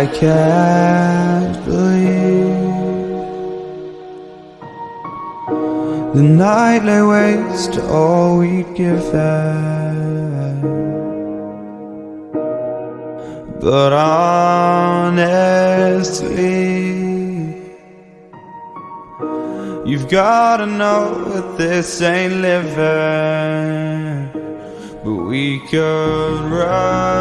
I can't believe The night lay waste to all we'd given But honestly You've gotta know that this ain't living But we could run